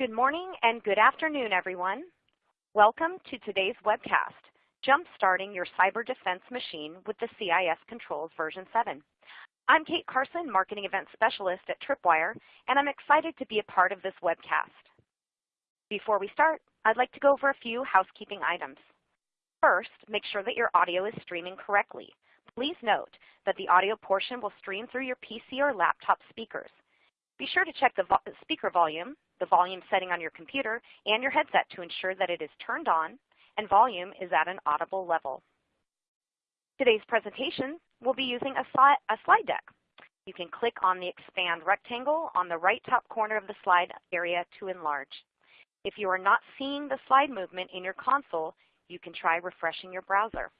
Good morning and good afternoon, everyone. Welcome to today's webcast, Jumpstarting Your Cyber Defense Machine with the CIS Controls version 7. I'm Kate Carson, Marketing Event Specialist at Tripwire, and I'm excited to be a part of this webcast. Before we start, I'd like to go over a few housekeeping items. First, make sure that your audio is streaming correctly. Please note that the audio portion will stream through your PC or laptop speakers. Be sure to check the vo speaker volume, the volume setting on your computer, and your headset to ensure that it is turned on and volume is at an audible level. Today's presentation will be using a, sli a slide deck. You can click on the expand rectangle on the right top corner of the slide area to enlarge. If you are not seeing the slide movement in your console, you can try refreshing your browser.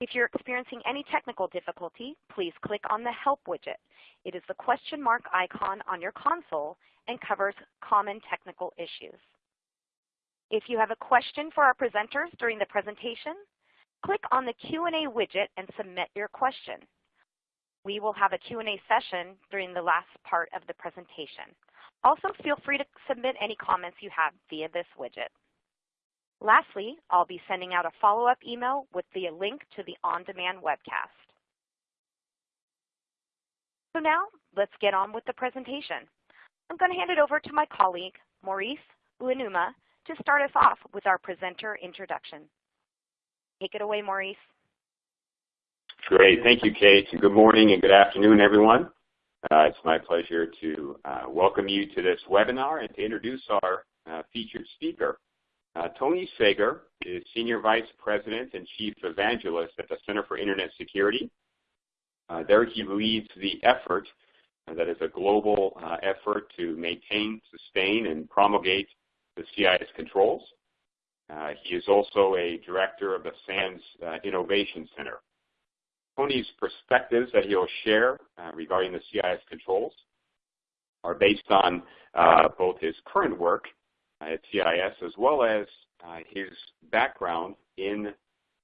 If you're experiencing any technical difficulty, please click on the Help widget. It is the question mark icon on your console and covers common technical issues. If you have a question for our presenters during the presentation, click on the Q&A widget and submit your question. We will have a Q&A session during the last part of the presentation. Also, feel free to submit any comments you have via this widget. Lastly, I'll be sending out a follow-up email with the link to the on-demand webcast. So now, let's get on with the presentation. I'm going to hand it over to my colleague, Maurice Uenuma, to start us off with our presenter introduction. Take it away, Maurice. Great. Thank you, Kate. Good morning and good afternoon, everyone. Uh, it's my pleasure to uh, welcome you to this webinar and to introduce our uh, featured speaker. Uh, Tony Sager is Senior Vice President and Chief Evangelist at the Center for Internet Security. Uh, there he leads the effort that is a global uh, effort to maintain, sustain, and promulgate the CIS controls. Uh, he is also a director of the SANS uh, Innovation Center. Tony's perspectives that he'll share regarding the CIS controls are based on both his current work at CIS as well as uh, his background in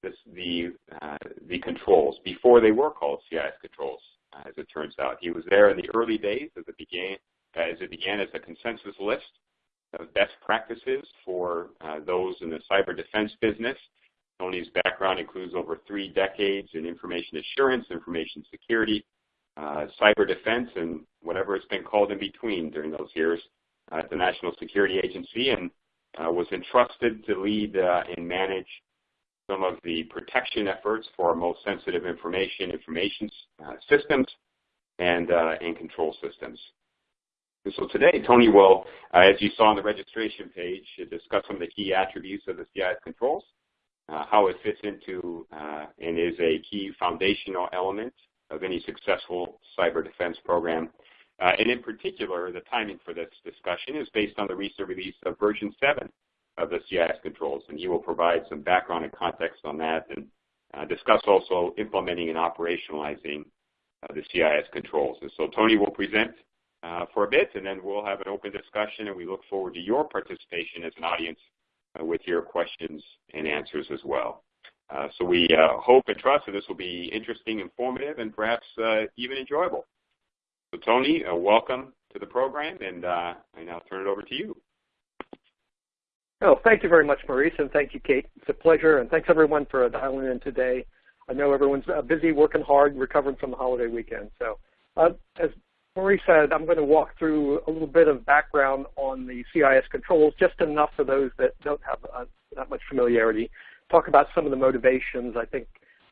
this, the, uh, the controls before they were called CIS controls, as it turns out. He was there in the early days as it began as, it began as a consensus list of best practices for uh, those in the cyber defense business. Tony's background includes over three decades in information assurance, information security, uh, cyber defense, and whatever it's been called in between during those years at the National Security Agency and uh, was entrusted to lead uh, and manage some of the protection efforts for most sensitive information, information uh, systems, and, and control systems. And so today, Tony will, as you saw on the registration page, discuss some of the key attributes of the CIS controls, uh, how it fits into uh, and is a key foundational element of any successful cyber defense program, uh, and in particular, the timing for this discussion is based on the recent release of version 7 of the CIS controls, and he will provide some background and context on that and uh, discuss also implementing and operationalizing uh, the CIS controls. And so Tony will present uh, for a bit, and then we'll have an open discussion, and we look forward to your participation as an audience uh, with your questions and answers as well. Uh, so we hope and trust that this will be interesting, informative, and perhaps even enjoyable. So Tony, uh, welcome to the program, and uh, I now turn it over to you. Oh, thank you very much, Maurice, and thank you, Kate. It's a pleasure, and thanks everyone for dialing in today. I know everyone's uh, busy, working hard, recovering from the holiday weekend. So, uh, as Maurice said, I'm going to walk through a little bit of background on the CIS controls, just enough for those that don't have uh, that much familiarity. Talk about some of the motivations I think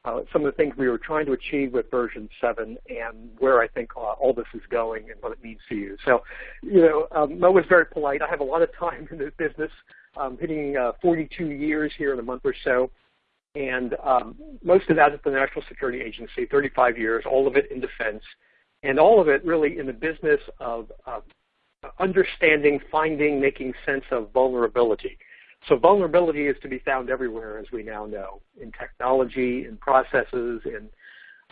uh, some of the things we were trying to achieve with version 7 and where I think uh, all this is going and what it means to you. So, you know, um, Mo was very polite. I have a lot of time in this business, um, hitting uh, 42 years here in a month or so. And um, most of that at the National Security Agency, 35 years, all of it in defense, and all of it really in the business of uh, understanding, finding, making sense of vulnerability. So vulnerability is to be found everywhere, as we now know, in technology, in processes, in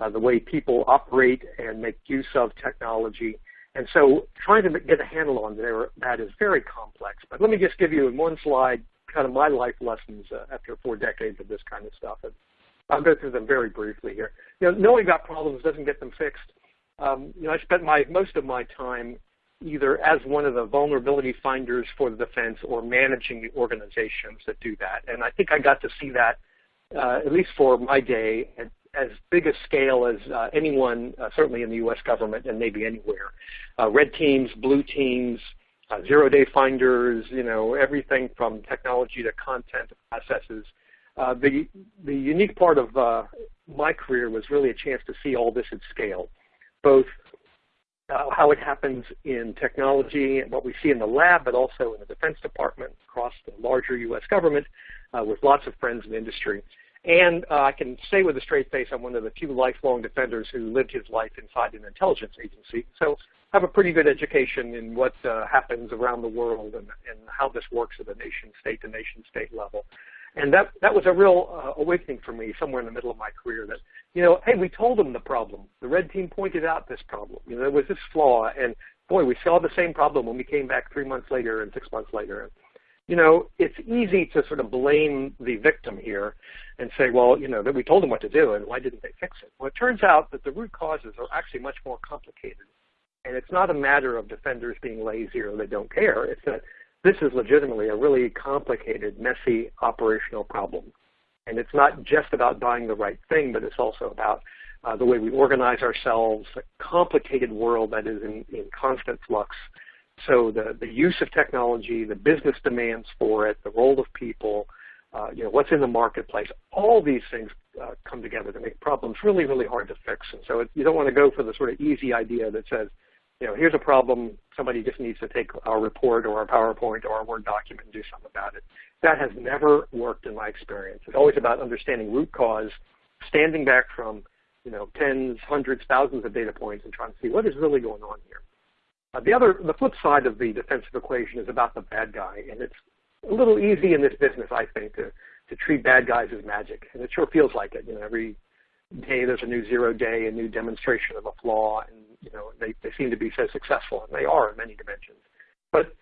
uh, the way people operate and make use of technology. And so trying to get a handle on that is very complex. But let me just give you in one slide kind of my life lessons uh, after four decades of this kind of stuff. And I'll go through them very briefly here. You know, knowing about problems doesn't get them fixed. Um, you know, I spent my most of my time either as one of the vulnerability finders for the defense or managing the organizations that do that. And I think I got to see that, uh, at least for my day, at as big a scale as uh, anyone, uh, certainly in the U.S. government and maybe anywhere. Uh, red teams, blue teams, uh, zero-day finders, you know, everything from technology to content to processes. Uh, the, the unique part of uh, my career was really a chance to see all this at scale, both how it happens in technology and what we see in the lab, but also in the Defense Department across the larger U.S. government with lots of friends in industry. And uh, I can say with a straight face I'm one of the few lifelong defenders who lived his life inside an intelligence agency. So I have a pretty good education in what uh, happens around the world and, and how this works at the nation state to nation state level. And that, that was a real uh, awakening for me somewhere in the middle of my career that, you know, hey, we told them the problem. The red team pointed out this problem. You know, there was this flaw. And boy, we saw the same problem when we came back three months later and six months later. And, you know, it's easy to sort of blame the victim here and say, well, you know, that we told them what to do and why didn't they fix it? Well, it turns out that the root causes are actually much more complicated. And it's not a matter of defenders being lazy or they don't care. It's that this is legitimately a really complicated, messy operational problem. And it's not just about buying the right thing, but it's also about uh, the way we organize ourselves, a complicated world that is in, in constant flux. So the, the use of technology, the business demands for it, the role of people, uh, you know, what's in the marketplace, all these things uh, come together to make problems really, really hard to fix. And so it, you don't want to go for the sort of easy idea that says, you know, here's a problem, somebody just needs to take our report or our PowerPoint or our Word document and do something about it. That has never worked in my experience. It's always about understanding root cause, standing back from, you know, tens, hundreds, thousands of data points and trying to see what is really going on here. Uh, the other, the flip side of the defensive equation is about the bad guy, and it's a little easy in this business, I think, to to treat bad guys as magic, and it sure feels like it. You know, every day there's a new zero day, a new demonstration of a flaw, and you know they they seem to be so successful, and they are in many dimensions. But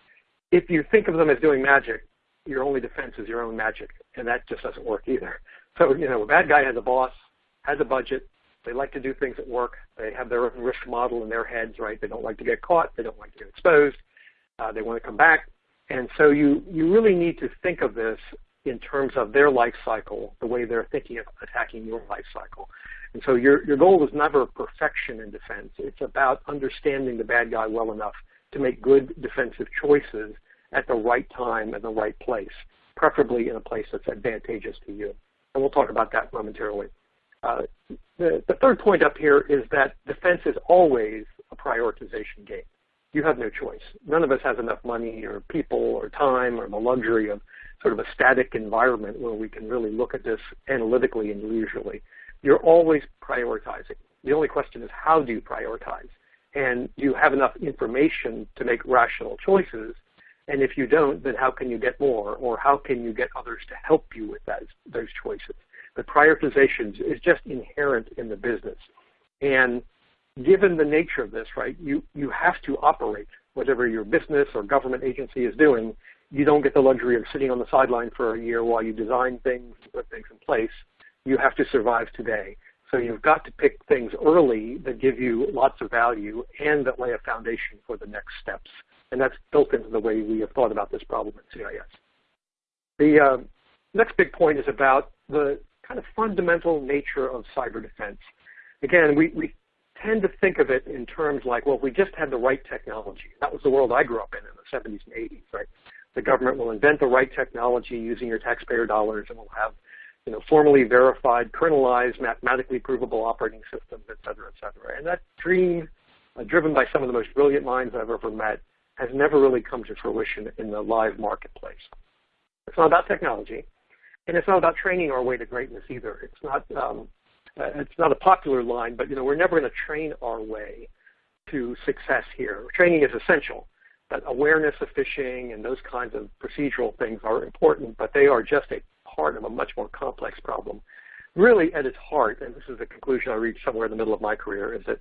if you think of them as doing magic, your only defense is your own magic, and that just doesn't work either. So you know, a bad guy has a boss, has a budget. They like to do things at work. They have their own risk model in their heads, right? They don't like to get caught. They don't like to get exposed. Uh, they want to come back. And so you, you really need to think of this in terms of their life cycle, the way they're thinking of attacking your life cycle. And so your, your goal is never perfection in defense. It's about understanding the bad guy well enough to make good defensive choices at the right time and the right place, preferably in a place that's advantageous to you. And we'll talk about that momentarily. Uh, the, the third point up here is that defense is always a prioritization game you have no choice. None of us has enough money or people or time or the luxury of sort of a static environment where we can really look at this analytically and usually. You're always prioritizing. The only question is how do you prioritize? And do you have enough information to make rational choices. And if you don't, then how can you get more? Or how can you get others to help you with that, those choices? The prioritizations is just inherent in the business. And given the nature of this, right, you, you have to operate whatever your business or government agency is doing. You don't get the luxury of sitting on the sideline for a year while you design things and put things in place. You have to survive today. So you've got to pick things early that give you lots of value and that lay a foundation for the next steps. And that's built into the way we have thought about this problem at CIS. The uh, next big point is about the kind of fundamental nature of cyber defense. Again, we, we tend to think of it in terms like, well, if we just had the right technology. That was the world I grew up in in the 70s and 80s, right? The government will invent the right technology using your taxpayer dollars and we'll have, you know, formally verified, kernelized, mathematically provable operating systems, et cetera, et cetera. And that dream, uh, driven by some of the most brilliant minds I've ever met, has never really come to fruition in the live marketplace. It's not about technology, and it's not about training our way to greatness either. It's not um, uh, it's not a popular line, but you know, we're never going to train our way to success here. Training is essential, but awareness of phishing and those kinds of procedural things are important, but they are just a part of a much more complex problem. Really, at its heart, and this is the conclusion I reached somewhere in the middle of my career, is that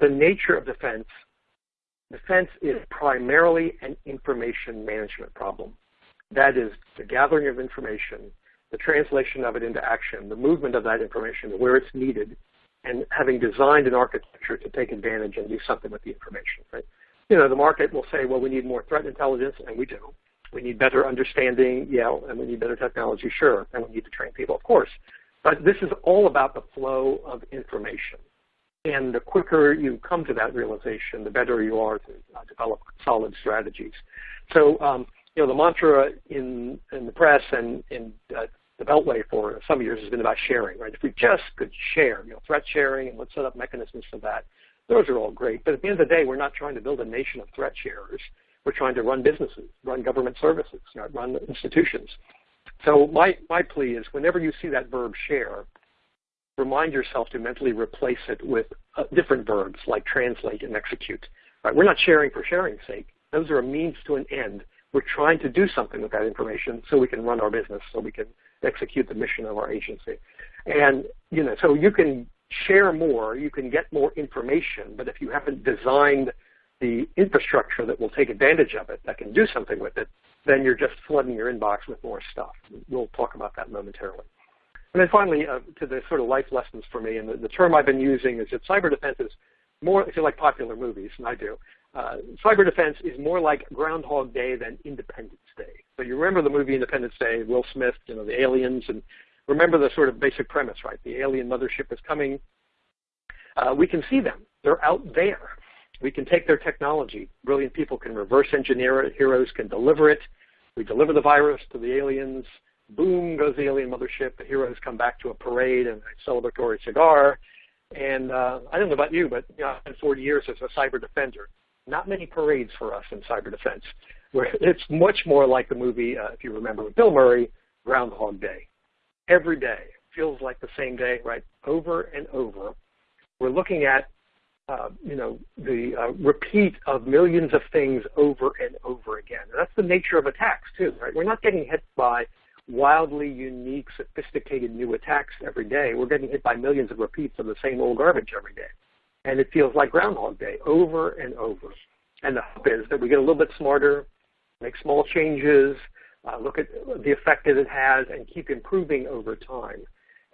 the nature of defense, defense is primarily an information management problem. That is the gathering of information the translation of it into action, the movement of that information where it's needed, and having designed an architecture to take advantage and do something with the information. Right? you know, the market will say, well, we need more threat intelligence, and we do. We need better understanding, yeah, and we need better technology, sure, and we need to train people, of course. But this is all about the flow of information. And the quicker you come to that realization, the better you are to uh, develop solid strategies. So, um, you know, the mantra in, in the press and in uh, the Beltway for some years has been about sharing, right? If we just could share, you know, threat sharing and let's set up mechanisms for that, those are all great. But at the end of the day, we're not trying to build a nation of threat sharers. We're trying to run businesses, run government services, run institutions. So my, my plea is whenever you see that verb share, remind yourself to mentally replace it with uh, different verbs like translate and execute. Right? We're not sharing for sharing's sake. Those are a means to an end. We're trying to do something with that information so we can run our business, so we can execute the mission of our agency. And you know, so you can share more, you can get more information, but if you haven't designed the infrastructure that will take advantage of it, that can do something with it, then you're just flooding your inbox with more stuff. We'll talk about that momentarily. And then finally, uh, to the sort of life lessons for me, and the, the, term I've been using is that cyber defense is more, if you like popular movies, and I do, uh, cyber defense is more like Groundhog Day than Independence Day. So you remember the movie Independence Day, Will Smith, you know, the aliens, and remember the sort of basic premise, right? The alien mothership is coming. Uh, we can see them. They're out there. We can take their technology. Brilliant people can reverse engineer it. Heroes can deliver it. We deliver the virus to the aliens. Boom goes the alien mothership. The heroes come back to a parade and a celebratory cigar. And uh, I don't know about you, but you know, been 40 years as a cyber defender. Not many parades for us in cyber defense. Where it's much more like the movie, uh, if you remember, with Bill Murray, Groundhog Day. Every day feels like the same day, right? Over and over. We're looking at uh, you know, the uh, repeat of millions of things over and over again. And that's the nature of attacks too, right? We're not getting hit by wildly unique, sophisticated new attacks every day. We're getting hit by millions of repeats of the same old garbage every day. And it feels like Groundhog Day over and over. And the hope is that we get a little bit smarter, make small changes, uh, look at the effect that it has, and keep improving over time.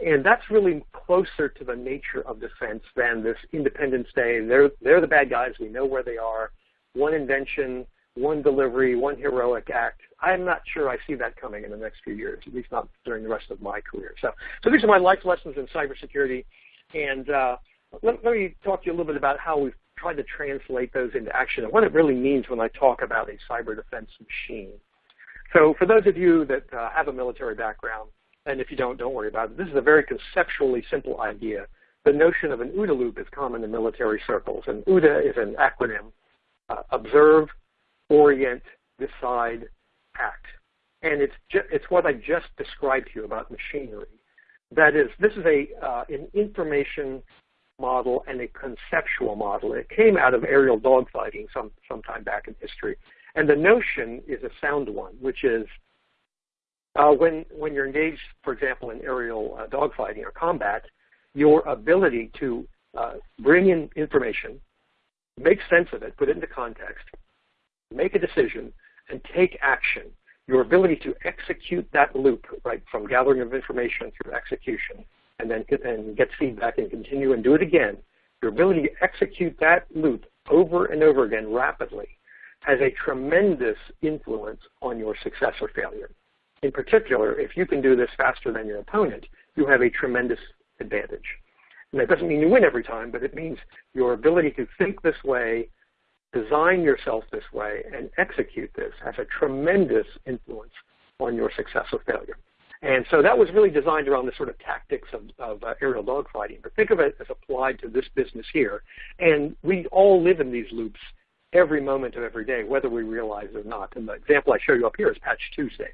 And that's really closer to the nature of defense than this Independence Day. They're, they're the bad guys. We know where they are. One invention, one delivery, one heroic act. I'm not sure I see that coming in the next few years, at least not during the rest of my career. So, so these are my life lessons in cybersecurity. And uh, let, let me talk to you a little bit about how we've tried to translate those into action and what it really means when I talk about a cyber defense machine. So for those of you that uh, have a military background, and if you don't, don't worry about it. This is a very conceptually simple idea. The notion of an OODA loop is common in military circles, and OODA is an acronym, uh, observe, orient, decide, act. And it's, it's what I just described to you about machinery. That is, this is a, uh, an information model and a conceptual model. It came out of aerial dogfighting some, sometime back in history. And the notion is a sound one, which is uh, when, when you're engaged, for example, in aerial uh, dogfighting or combat, your ability to uh, bring in information, make sense of it, put it into context, make a decision, and take action. Your ability to execute that loop, right, from gathering of information through execution, and then get, and get feedback and continue and do it again, your ability to execute that loop over and over again rapidly has a tremendous influence on your success or failure. In particular, if you can do this faster than your opponent, you have a tremendous advantage. And that doesn't mean you win every time, but it means your ability to think this way, design yourself this way, and execute this has a tremendous influence on your success or failure. And so that was really designed around the sort of tactics of, of uh, aerial dogfighting. But think of it as applied to this business here. And we all live in these loops every moment of every day, whether we realize it or not. And the example I show you up here is Patch Tuesday.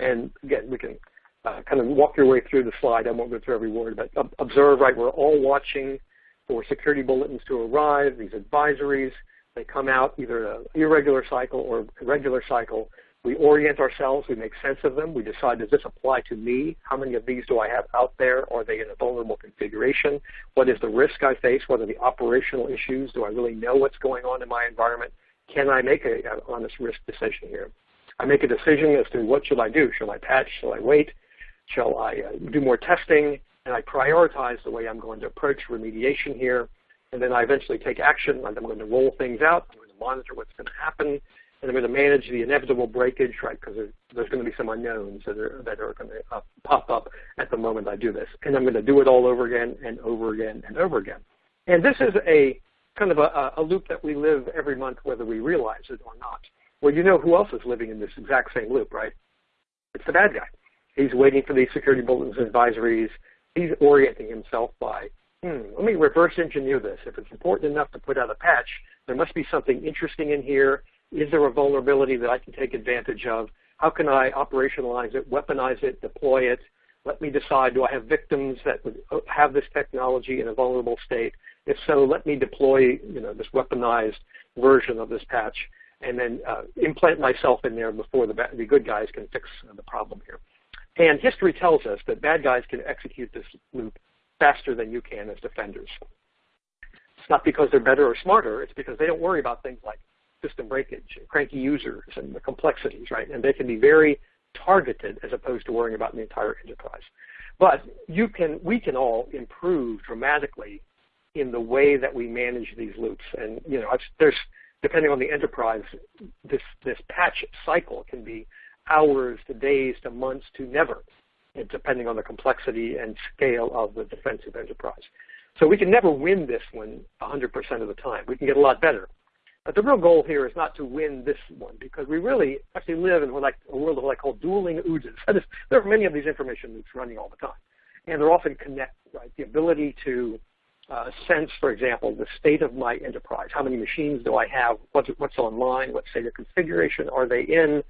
And again, we can uh, kind of walk your way through the slide. I won't go through every word, but observe, right, we're all watching for security bulletins to arrive, these advisories. They come out either an irregular cycle or a regular cycle. We orient ourselves. We make sense of them. We decide, does this apply to me? How many of these do I have out there? Are they in a vulnerable configuration? What is the risk I face? What are the operational issues? Do I really know what's going on in my environment? Can I make an honest risk decision here? I make a decision as to what should I do. Shall I patch? Shall I wait? Shall I uh, do more testing? And I prioritize the way I'm going to approach remediation here. And then I eventually take action. I'm going to roll things out. I'm going to monitor what's going to happen, and I'm going to manage the inevitable breakage, right, because there's, there's, going to be some unknowns that are, that are going to uh, pop up at the moment I do this. And I'm going to do it all over again and over again and over again. And this is a kind of a, a loop that we live every month whether we realize it or not. Well, you know who else is living in this exact same loop, right? It's the bad guy. He's waiting for these security bulletins and advisories. He's orienting himself by, hmm, let me reverse engineer this. If it's important enough to put out a patch, there must be something interesting in here. Is there a vulnerability that I can take advantage of? How can I operationalize it, weaponize it, deploy it? Let me decide, do I have victims that would uh, have this technology in a vulnerable state? If so, let me deploy you know, this weaponized version of this patch and then uh, implant myself in there before the, the good guys can fix the problem here. And history tells us that bad guys can execute this loop faster than you can as defenders. It's not because they're better or smarter, it's because they don't worry about things like system breakage, cranky users, and the complexities, right? And they can be very targeted as opposed to worrying about the entire enterprise. But you can, we can all improve dramatically in the way that we manage these loops. And you know, there's depending on the enterprise, this this patch cycle can be hours to days to months to never, depending on the complexity and scale of the defensive enterprise. So we can never win this one 100% of the time. We can get a lot better. But the real goal here is not to win this one because we really actually live in what like a world of what I call dueling OODAs. there are many of these information loops running all the time. And they're often connected, right? The ability to uh, sense, for example, the state of my enterprise. How many machines do I have? What's, what's online? What state of configuration are they in?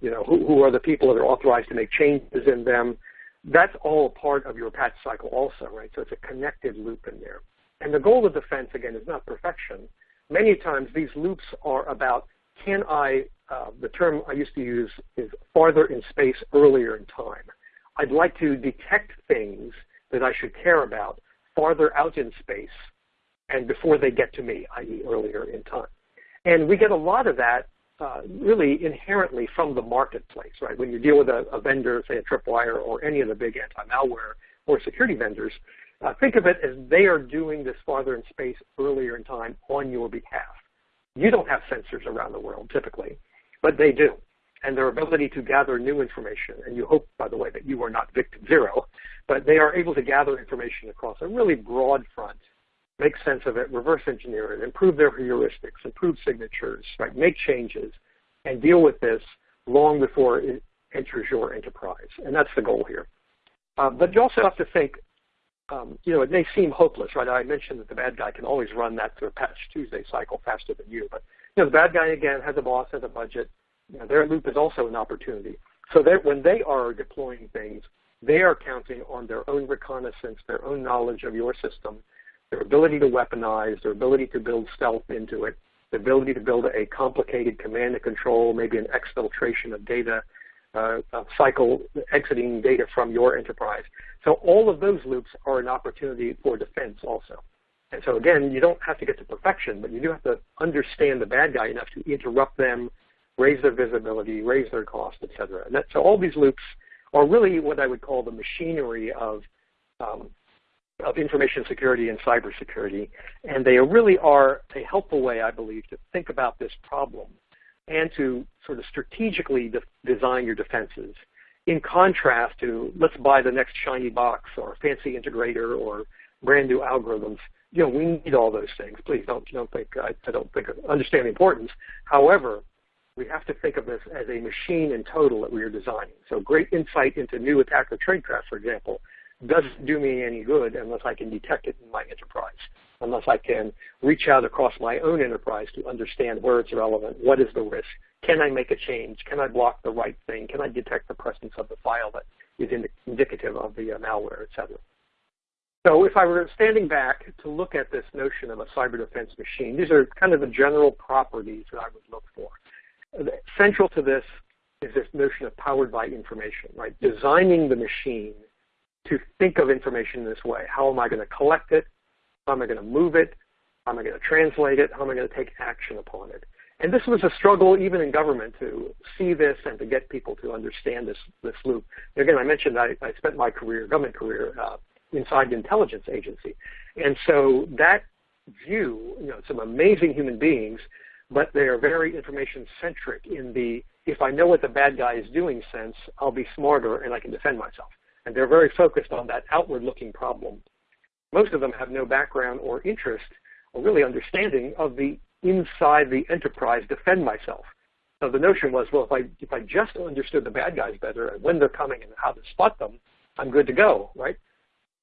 You know, who, who are the people that are authorized to make changes in them? That's all part of your patch cycle also, right? So it's a connected loop in there. And the goal of defense, again, is not perfection. Many times these loops are about can I, uh, the term I used to use is farther in space earlier in time. I'd like to detect things that I should care about farther out in space and before they get to me, i.e. earlier in time. And we get a lot of that uh, really inherently from the marketplace, right? When you deal with a, a vendor, say a Tripwire or any of the big anti-malware or security vendors, uh, think of it as they are doing this farther in space earlier in time on your behalf. You don't have sensors around the world typically, but they do. And their ability to gather new information, and you hope, by the way, that you are not victim zero, but they are able to gather information across a really broad front make sense of it, reverse engineer it, improve their heuristics, improve signatures, right? make changes, and deal with this long before it enters your enterprise. And that's the goal here. Uh, but you also have to think, um, you know, it may seem hopeless, right? I mentioned that the bad guy can always run that through a Patch Tuesday cycle faster than you. But, you know, the bad guy, again, has a boss, has a budget. You know, their loop is also an opportunity. So when they are deploying things, they are counting on their own reconnaissance, their own knowledge of your system, their ability to weaponize, their ability to build stealth into it, the ability to build a complicated command and control, maybe an exfiltration of data, uh, cycle exiting data from your enterprise. So all of those loops are an opportunity for defense also. And so again, you don't have to get to perfection, but you do have to understand the bad guy enough to interrupt them, raise their visibility, raise their cost, et cetera. And that, so all these loops are really what I would call the machinery of um, of information security and cybersecurity. And they really are a helpful way, I believe, to think about this problem and to sort of strategically de design your defenses. In contrast to let's buy the next shiny box or fancy integrator or brand new algorithms. You know, we need all those things. Please don't don't think I, I don't think understand the importance. However, we have to think of this as a machine in total that we are designing. So great insight into new attacker tradecraft, for example, doesn't do me any good unless I can detect it in my enterprise, unless I can reach out across my own enterprise to understand where it's relevant, what is the risk, can I make a change, can I block the right thing, can I detect the presence of the file that is indicative of the uh, malware, et cetera. So if I were standing back to look at this notion of a cyber defense machine, these are kind of the general properties that I would look for. Central to this is this notion of powered by information, right? Designing the machine to think of information in this way. How am I going to collect it? How am I going to move it? How am I going to translate it? How am I going to take action upon it? And this was a struggle even in government to see this and to get people to understand this, this loop. Again, I mentioned I, I spent my career, government career, uh, inside the intelligence agency. And so that view, you know, some amazing human beings but they are very information centric in the if I know what the bad guy is doing sense, I'll be smarter and I can defend myself. And they're very focused on that outward looking problem. Most of them have no background or interest or really understanding of the inside the enterprise defend myself. So the notion was, well, if I if I just understood the bad guys better and when they're coming and how to spot them, I'm good to go, right?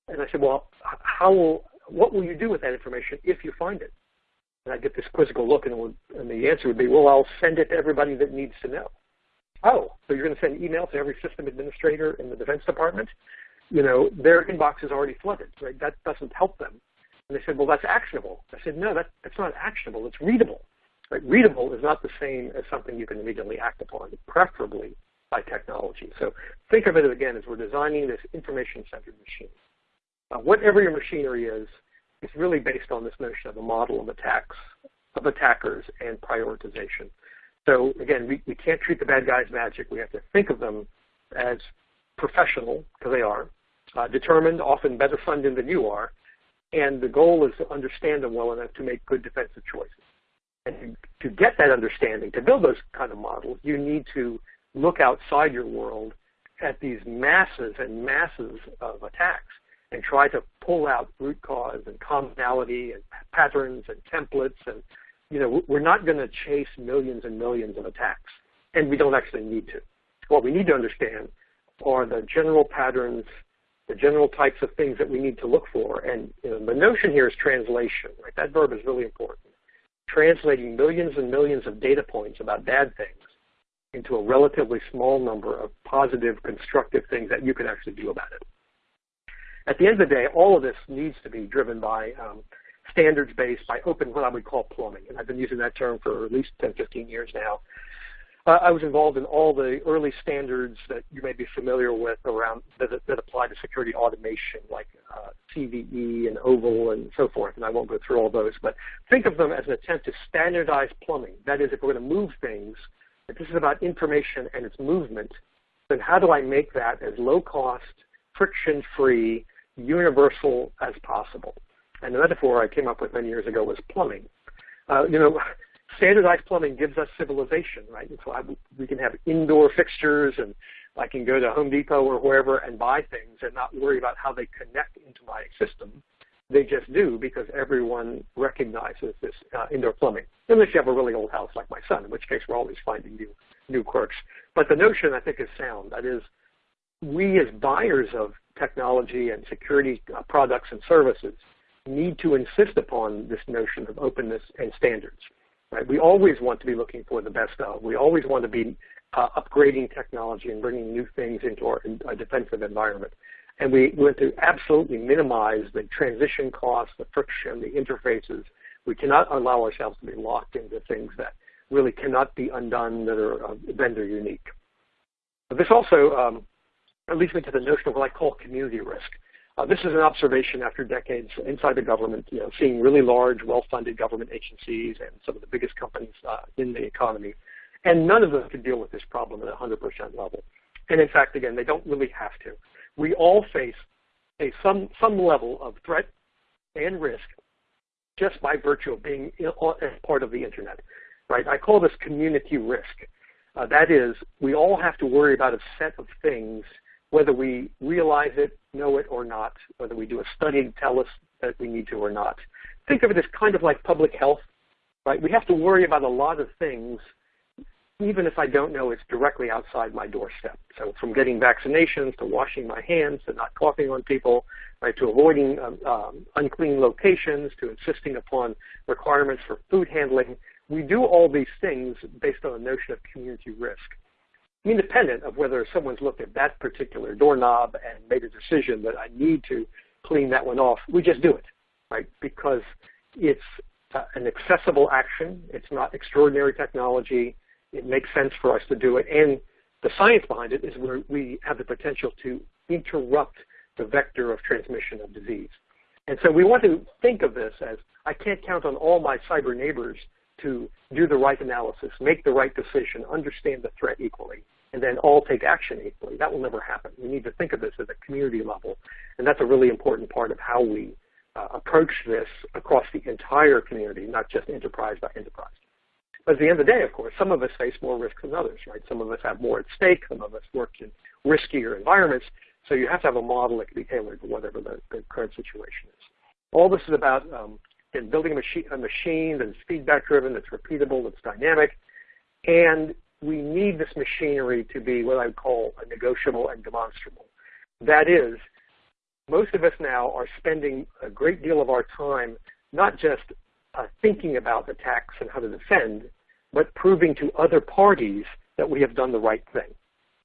And I said, well, how will what will you do with that information if you find it? And I get this quizzical look, and, would, and the answer would be, well, I'll send it to everybody that needs to know. Oh, so you're going to send email to every system administrator in the Defense Department? You know, their inbox is already flooded, right? That doesn't help them. And they said, well, that's actionable. I said, no, that, that's not actionable. It's readable. Right? Readable is not the same as something you can immediately act upon, preferably by technology. So think of it again as we're designing this information-centered machine. Uh, whatever your machinery is, it's really based on this notion of a model of attacks, of attackers and prioritization. So again, we, we can't treat the bad guys magic. We have to think of them as professional, because they are, uh, determined, often better funded than you are, and the goal is to understand them well enough to make good defensive choices. And to get that understanding, to build those kind of models, you need to look outside your world at these masses and masses of attacks and try to pull out root cause and commonality and patterns and templates and you know we're not going to chase millions and millions of attacks and we don't actually need to what we need to understand are the general patterns the general types of things that we need to look for and you know, the notion here is translation right that verb is really important translating millions and millions of data points about bad things into a relatively small number of positive constructive things that you can actually do about it at the end of the day, all of this needs to be driven by um, standards-based, by open, what I would call plumbing. And I've been using that term for at least 10, 15 years now. I was involved in all the early standards that you may be familiar with around that, that apply to security automation, like uh, CVE and OVAL and so forth. And I won't go through all those, but think of them as an attempt to standardize plumbing. That is, if we're going to move things, if this is about information and its movement, then how do I make that as low cost, friction free, universal as possible. And the metaphor I came up with many years ago was plumbing. Uh, you know, standardized plumbing gives us civilization, right? And so I, we can have indoor fixtures and I can go to Home Depot or wherever and buy things and not worry about how they connect into my system. They just do because everyone recognizes this uh, indoor plumbing. Unless you have a really old house like my son, in which case we're always finding new new quirks. But the notion I think is sound. That is, we as buyers of technology and security uh, products and services need to insist upon this notion of openness and standards. Right? We always want to be looking for the best of. We always want to be uh, upgrading technology and bringing new things into our, defensive environment. And we want to absolutely minimize the transition costs, the friction, the interfaces. We cannot allow ourselves to be locked into things that really cannot be undone that are uh, vendor unique. But this also um, leads me to the notion of what I call community risk. Uh, this is an observation after decades inside the government, you know, seeing really large, well-funded government agencies and some of the biggest companies uh, in the economy. And none of them can deal with this problem at 100% level. And in fact, again, they don't really have to. We all face a some, some level of threat and risk just by virtue of being part of the internet, right? I call this community risk. Uh, that is, we all have to worry about a set of things whether we realize it, know it or not, whether we do a study to tell us that we need to or not. Think of it as kind of like public health, right? We have to worry about a lot of things even if I don't know it's directly outside my doorstep. So from getting vaccinations to washing my hands to not coughing on people, right, to avoiding um, um, unclean locations to insisting upon requirements for food handling, we do all these things based on a notion of community risk independent of whether someone's looked at that particular doorknob and made a decision that I need to clean that one off. We just do it, right? Because it's uh, an accessible action. It's not extraordinary technology. It makes sense for us to do it. And the science behind it is where we have the potential to interrupt the vector of transmission of disease. And so we want to think of this as I can't count on all my cyber neighbors to do the right analysis, make the right decision, understand the threat equally and then all take action equally. That will never happen. We need to think of this at a community level, and that's a really important part of how we uh, approach this across the entire community, not just enterprise by enterprise. But at the end of the day, of course, some of us face more risk than others, right? Some of us have more at stake. Some of us work in riskier environments. So you have to have a model that can be tailored to whatever the, the current situation is. All this is about um, building a machine, a machine that's feedback driven, that's repeatable, that's dynamic, and we need this machinery to be what I would call a negotiable and demonstrable. That is, most of us now are spending a great deal of our time not just uh, thinking about attacks and how to defend, but proving to other parties that we have done the right thing.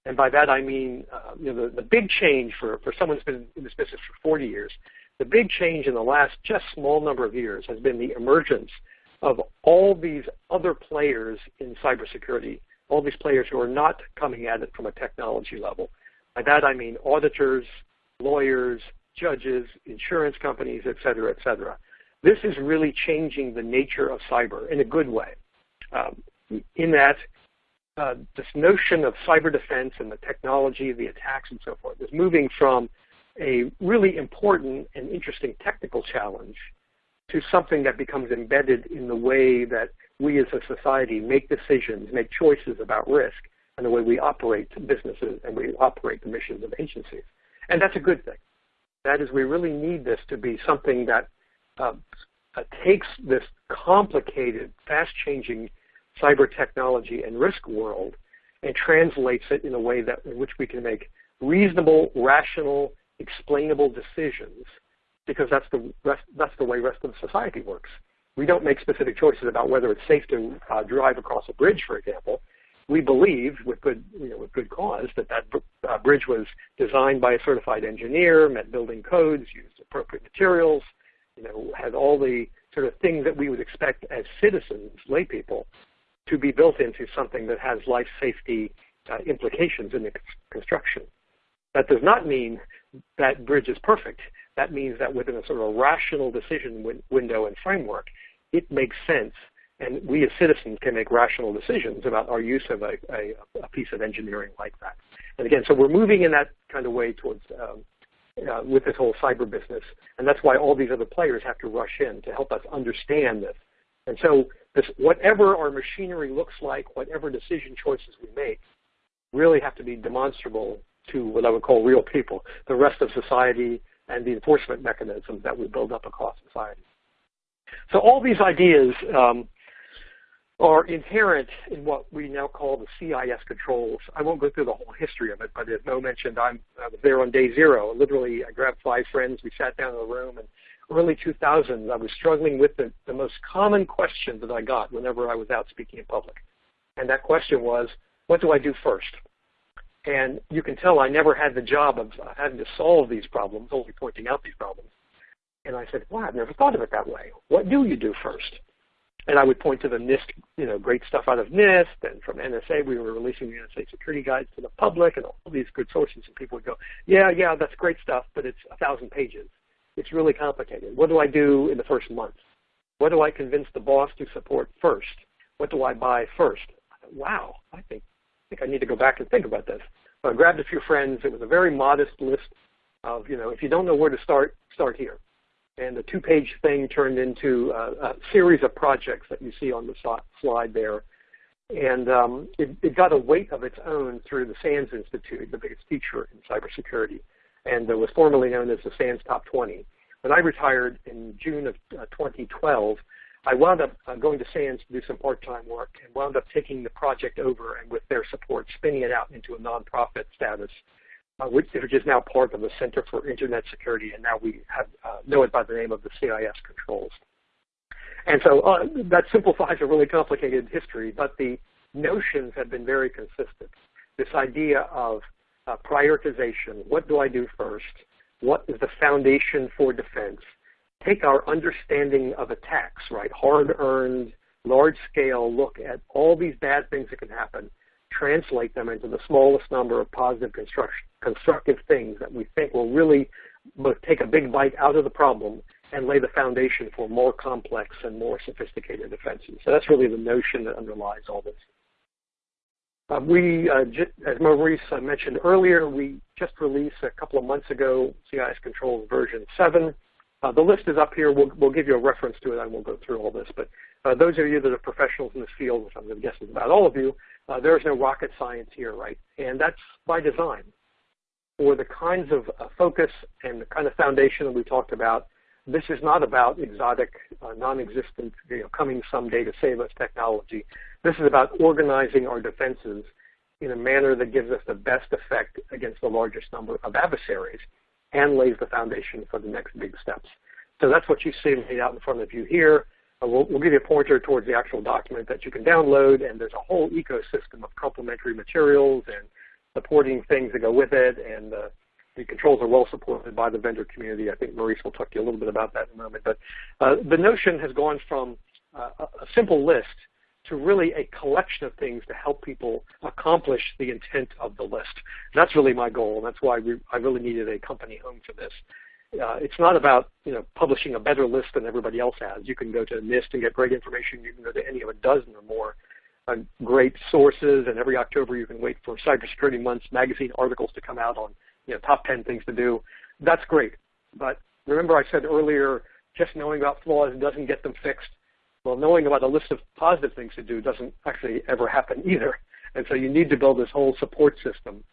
And by that I mean, uh, you know, the, the big change for, for someone who's been in this business for 40 years, the big change in the last just small number of years has been the emergence of all these other players in cybersecurity, all these players who are not coming at it from a technology level. By that I mean auditors, lawyers, judges, insurance companies, et cetera, et cetera. This is really changing the nature of cyber in a good way. Um, in that uh, this notion of cyber defense and the technology, the attacks and so forth is moving from a really important and interesting technical challenge to something that becomes embedded in the way that we as a society make decisions, make choices about risk, and the way we operate businesses and we operate the missions of agencies. And that's a good thing. That is, we really need this to be something that uh, uh, takes this complicated, fast-changing cyber technology and risk world and translates it in a way that in which we can make reasonable, rational, explainable decisions because that's the rest, that's the way rest of society works. We don't make specific choices about whether it's safe to uh, drive across a bridge, for example. We believe, with good, you know, with good cause, that that uh, bridge was designed by a certified engineer, met building codes, used appropriate materials, you know, had all the sort of things that we would expect as citizens, lay people, to be built into something that has life safety uh, implications in the construction. That does not mean that bridge is perfect. That means that within a sort of a rational decision win window and framework, it makes sense, and we as citizens can make rational decisions about our use of a, a, a piece of engineering like that. And again, so we're moving in that kind of way towards um, uh, with this whole cyber business, and that's why all these other players have to rush in to help us understand this. And so this, whatever our machinery looks like, whatever decision choices we make, really have to be demonstrable to what I would call real people, the rest of society, and the enforcement mechanisms that we build up across society. So all these ideas um, are inherent in what we now call the CIS controls. I won't go through the whole history of it, but as Mo mentioned, I'm, I was there on day zero. Literally, I grabbed five friends, we sat down in a room, and early 2000s, I was struggling with the, the most common question that I got whenever I was out speaking in public. And that question was, what do I do first? And you can tell I never had the job of having to solve these problems, only pointing out these problems. And I said, wow, I've never thought of it that way. What do you do first? And I would point to the NIST, you know, great stuff out of NIST and from NSA. We were releasing the NSA security guides to the public and all these good sources. And people would go, yeah, yeah, that's great stuff, but it's a thousand pages. It's really complicated. What do I do in the first month? What do I convince the boss to support first? What do I buy first? Wow, I think think I need to go back and think about this. I grabbed a few friends. It was a very modest list of, you know, if you don't know where to start, start here. And the two-page thing turned into a, a, series of projects that you see on the slide there. And um, it, it, got a weight of its own through the SANS Institute, the biggest teacher in cybersecurity, and it was formerly known as the SANS Top 20. When I retired in June of uh, 2012, I wound up uh, going to SANS to do some part-time work and wound up taking the project over and with their support spinning it out into a nonprofit status, uh, which, which, is now part of the Center for Internet Security, and now we have, uh, know it by the name of the CIS controls. And so uh, that simplifies a really complicated history, but the notions have been very consistent. This idea of uh, prioritization, what do I do first? What is the foundation for defense? Take our understanding of attacks, right, hard-earned, large-scale look at all these bad things that can happen, translate them into the smallest number of positive constructive things that we think will really take a big bite out of the problem and lay the foundation for more complex and more sophisticated defenses. So that's really the notion that underlies all this. Uh, we, uh, as Maurice uh, mentioned earlier, we just released a couple of months ago CIS Controls version 7. Uh, the list is up here. We'll, we'll give you a reference to it. I won't go through all this. But uh, those of you that are professionals in this field, which I'm going to guess is about all of you, uh, there is no rocket science here, right? And that's by design. For the kinds of uh, focus and the kind of foundation that we talked about, this is not about exotic, uh, non-existent, you know, coming someday to save us technology. This is about organizing our defenses in a manner that gives us the best effect against the largest number of adversaries and lays the foundation for the next big steps. So that's what you see laid out in front of you here. Uh, we'll, we'll, give you a pointer towards the actual document that you can download, and there's a whole ecosystem of complementary materials and supporting things that go with it, and uh, the controls are well supported by the vendor community. I think Maurice will talk to you a little bit about that in a moment. But uh, the notion has gone from uh, a simple list to really a collection of things to help people accomplish the intent of the list. And that's really my goal, and that's why we, I really needed a company home for this. Uh, it's not about you know publishing a better list than everybody else has. You can go to NIST and get great information. You can go to any of a dozen or more uh, great sources, and every October you can wait for Cybersecurity Month's magazine articles to come out on you know top 10 things to do. That's great, but remember I said earlier, just knowing about flaws doesn't get them fixed. Well, knowing about a list of positive things to do doesn't actually ever happen either. And so you need to build this whole support system.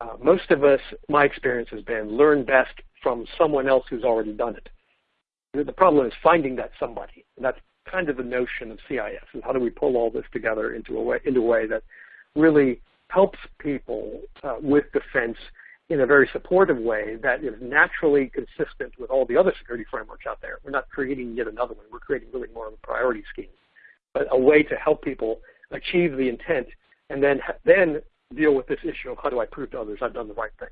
Uh, most of us, my experience has been, learn best from someone else who's already done it. The problem is finding that somebody. And that's kind of the notion of CIS, and how do we pull all this together into a way, into a way that really helps people uh, with defense in a very supportive way that is naturally consistent with all the other security frameworks out there. We're not creating yet another one. We're creating really more of a priority scheme, but a way to help people achieve the intent and then, then deal with this issue of how do I prove to others I've done the right thing.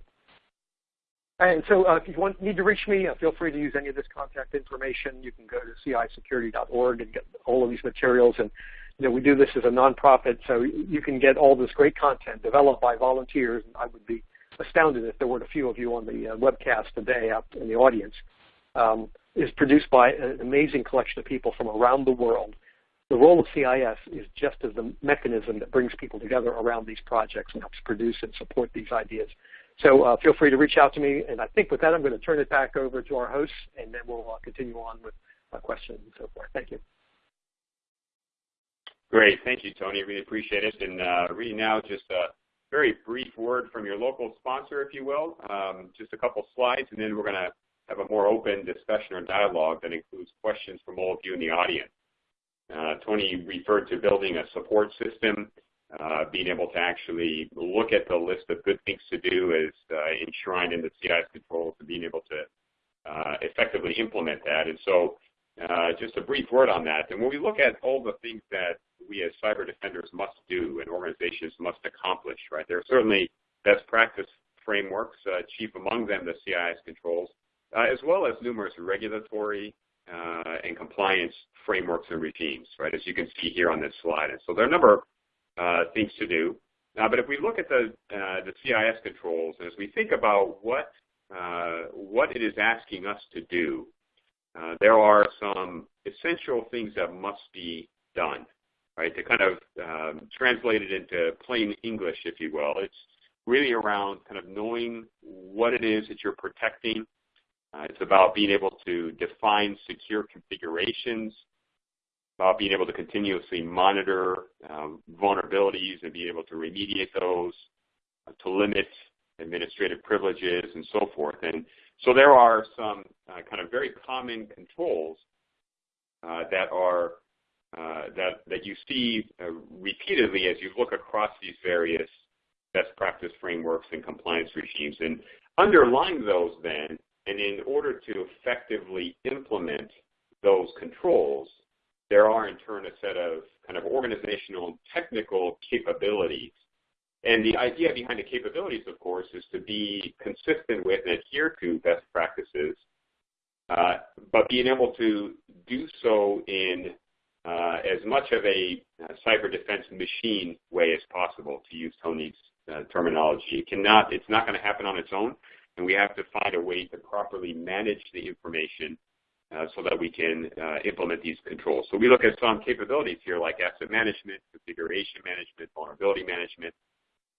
And so uh, if you want, need to reach me, uh, feel free to use any of this contact information. You can go to cisecurity.org and get all of these materials. And you know, we do this as a nonprofit, so you can get all this great content developed by volunteers. And I would be astounded if there weren't a few of you on the uh, webcast today out in the audience, um, is produced by an amazing collection of people from around the world. The role of CIS is just as the mechanism that brings people together around these projects and helps produce and support these ideas. So uh, feel free to reach out to me. And I think with that, I'm going to turn it back over to our hosts, and then we'll uh, continue on with uh, questions and so forth. Thank you. Great. Thank you, Tony. Really appreciate it. And uh, reading now just a very brief word from your local sponsor, if you will, um, just a couple slides, and then we're going to have a more open discussion or dialogue that includes questions from all of you in the audience. Uh, Tony referred to building a support system. Uh, being able to actually look at the list of good things to do is uh, enshrined in the CIS controls and being able to uh, effectively implement that. And so uh, just a brief word on that. And when we look at all the things that we as cyber defenders must do and organizations must accomplish, right? There are certainly best practice frameworks, uh, chief among them the CIS controls, uh, as well as numerous regulatory uh, and compliance frameworks and regimes, right, as you can see here on this slide. And so there are a number of uh, things to do. But if we look at the, the CIS controls, and as we think about what, what it is asking us to do, there are some essential things that must be done right? To kind of um, translate it into plain English, if you will, it's really around kind of knowing what it is that you're protecting. Uh, it's about being able to define secure configurations, about being able to continuously monitor um, vulnerabilities and be able to remediate those, uh, to limit administrative privileges and so forth. And so there are some uh, kind of very common controls uh, that are uh, that, that you see uh, repeatedly as you look across these various best practice frameworks and compliance regimes. And underlying those then, and in order to effectively implement those controls, there are in turn a set of kind of organizational and technical capabilities. And the idea behind the capabilities, of course, is to be consistent with and adhere to best practices, uh, but being able to do so in uh, as much of a uh, cyber defense machine way as possible, to use Tony's uh, terminology. It cannot, it's not going to happen on its own, and we have to find a way to properly manage the information uh, so that we can uh, implement these controls. So we look at some capabilities here like asset management, configuration management, vulnerability management,